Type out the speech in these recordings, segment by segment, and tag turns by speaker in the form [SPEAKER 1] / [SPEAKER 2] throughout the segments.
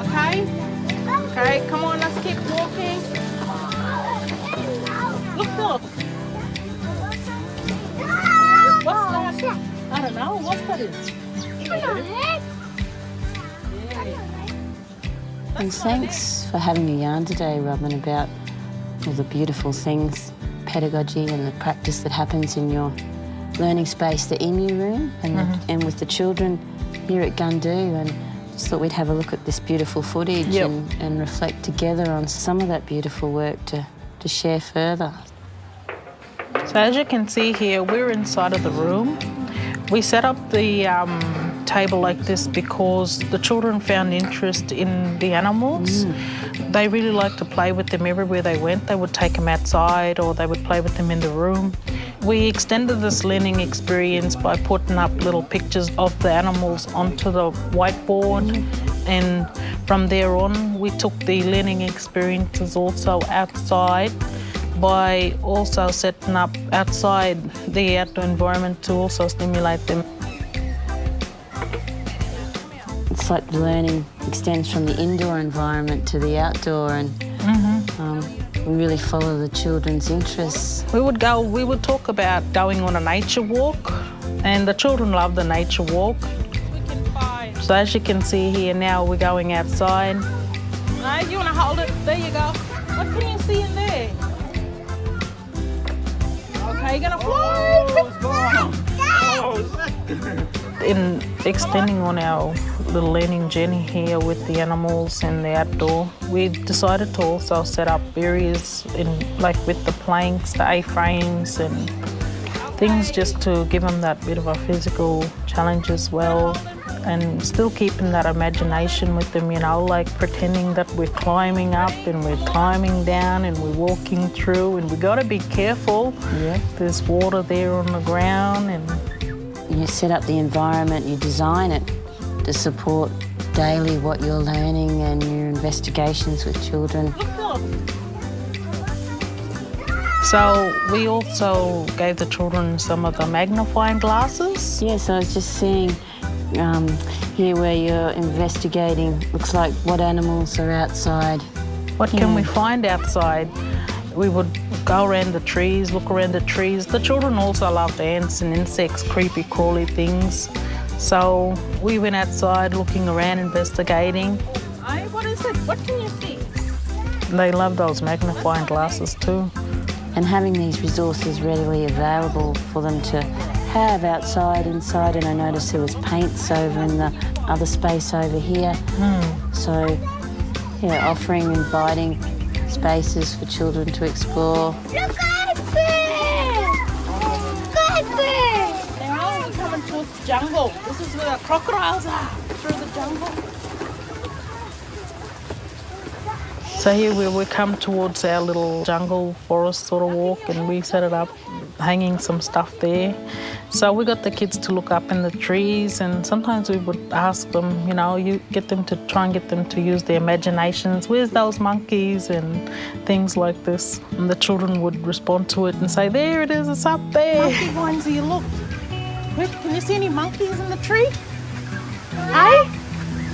[SPEAKER 1] Okay? Okay, come on, let's keep walking. Look, Philip. What's that? I don't know. What's that is?
[SPEAKER 2] And thanks for having a yarn today, Robin, about all the beautiful things, pedagogy and the practice that happens in your learning space, the emu room, and, the, and with the children here at Gundu. And just thought we'd have a look at this beautiful footage
[SPEAKER 1] Yep.
[SPEAKER 2] and, and reflect together on some of that beautiful work to, to share further.
[SPEAKER 1] So as you can see here, we're inside of the room. We set up the um, table like this because the children found interest in the animals. They really liked to play with them everywhere they went. They would take them outside or they would play with them in the room. We extended this learning experience by putting up little pictures of the animals onto the whiteboard. And from there on, we took the learning experiences also outside by also setting up outside the outdoor environment to also stimulate them.
[SPEAKER 2] It's like learning extends from the indoor environment to the outdoor, and um, we really follow the children's interests.
[SPEAKER 1] We would go, we would talk about going on a nature walk, and the children love the nature walk. So as you can see here now, we're going outside. Right, you want to hold it? There you go. What can you see in there? Okay, you're gonna fly. In extending on our little learning journey here with the animals and the outdoor, we decided to also set up areas in like with the planks, the A-frames and things just to give them that bit of a physical challenge as well and still keeping that imagination with them, you know, like pretending that we're climbing up and we're climbing down and we're walking through and we got to be careful.
[SPEAKER 2] Yeah.
[SPEAKER 1] There's water there on the ground and
[SPEAKER 2] You set up the environment, you design it to support daily what you're learning and your investigations with children.
[SPEAKER 1] so we also gave the children some of the magnifying glasses.
[SPEAKER 2] Yes, I was just seeing um, here where you're investigating, looks like what animals are outside.
[SPEAKER 1] What can we find outside? We would go around the trees, look around the trees. The children also loved ants and insects, creepy, crawly things. So we went outside looking around, investigating. Hey, what is it? What can you see? They love those magnifying glasses too.
[SPEAKER 2] And having these resources readily available for them to have outside, inside, and I noticed there was paints over in the other space over here. Hmm. So, yeah, offering, inviting spaces for children to explore.
[SPEAKER 1] Jungle. This is where the crocodiles are, through the jungle. So here we, we come towards our little jungle forest sort of walk and we set it up, hanging some stuff there. So we got the kids to look up in the trees and sometimes we would ask them, you know, you get them to try and get them to use their imaginations. Where's those monkeys and things like this? And the children would respond to it and say, there it is, it's up there. Monkey ones, you look. Wait, can you see any monkeys in the tree? Hey?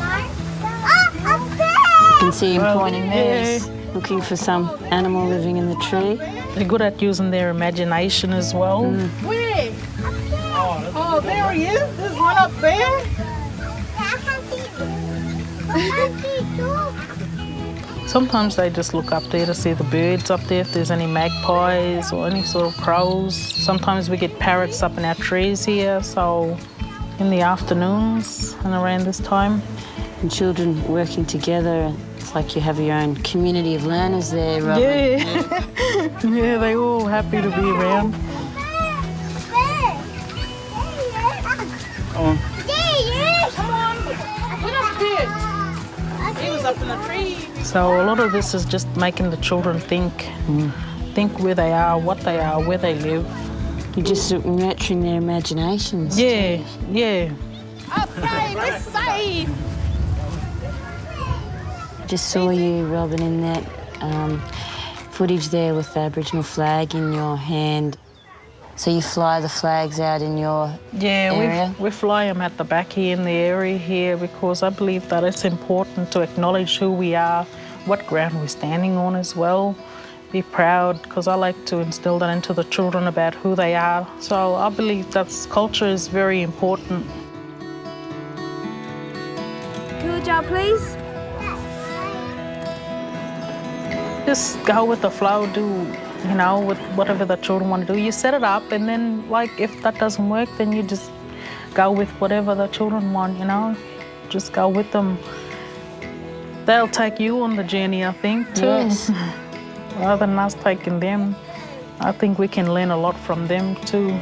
[SPEAKER 3] Ah, up there!
[SPEAKER 2] You can see him pointing there, looking for some animal living in the tree.
[SPEAKER 1] They're good at using their imagination as well.
[SPEAKER 3] Where?
[SPEAKER 1] Oh, there he is. There's one up there.
[SPEAKER 3] I I can see too.
[SPEAKER 1] Sometimes they just look up there to see the birds up there, if there's any magpies or any sort of crows. Sometimes we get parrots up in our trees here, so in the afternoons and around this time.
[SPEAKER 2] And children working together, it's like you have your own community of learners there, Robin.
[SPEAKER 1] Yeah. yeah, they all happy to be around. So a lot of this is just making the children think, think where they are, what they are, where they live.
[SPEAKER 2] You're just nurturing their imaginations.
[SPEAKER 1] Yeah, yeah. Okay, we're safe.
[SPEAKER 2] Just saw you, Robin, in that um, footage there with the Aboriginal flag in your hand. So you fly the flags out in your
[SPEAKER 1] Yeah,
[SPEAKER 2] area?
[SPEAKER 1] we we fly them at the back here in the area here because I believe that it's important to acknowledge who we are, what ground we're standing on as well. Be proud because I like to instill that into the children about who they are. So I believe that culture is very important.
[SPEAKER 4] Good job, please.
[SPEAKER 1] Just go with the flow, do you know, with whatever the children want to do. You set it up, and then like if that doesn't work, then you just go with whatever the children want. You know, just go with them. They'll take you on the journey, I think, too.
[SPEAKER 2] Yes.
[SPEAKER 1] Rather than us taking them, I think we can learn a lot from them too.